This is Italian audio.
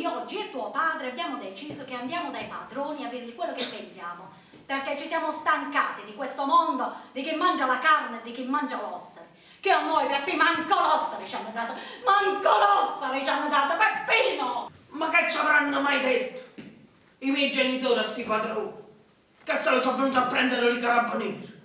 quindi oggi e tuo padre abbiamo deciso che andiamo dai padroni a dirgli quello che pensiamo, perché ci siamo stancati di questo mondo di chi mangia la carne e di chi mangia l'ossa. Che a noi Peppi manco l'ossa ci hanno dato, manco l'ossa ci hanno dato, Peppino! Ma che ci avranno mai detto? I miei genitori a sti padroni, che se lo sono venuti a prendere i carabinieri.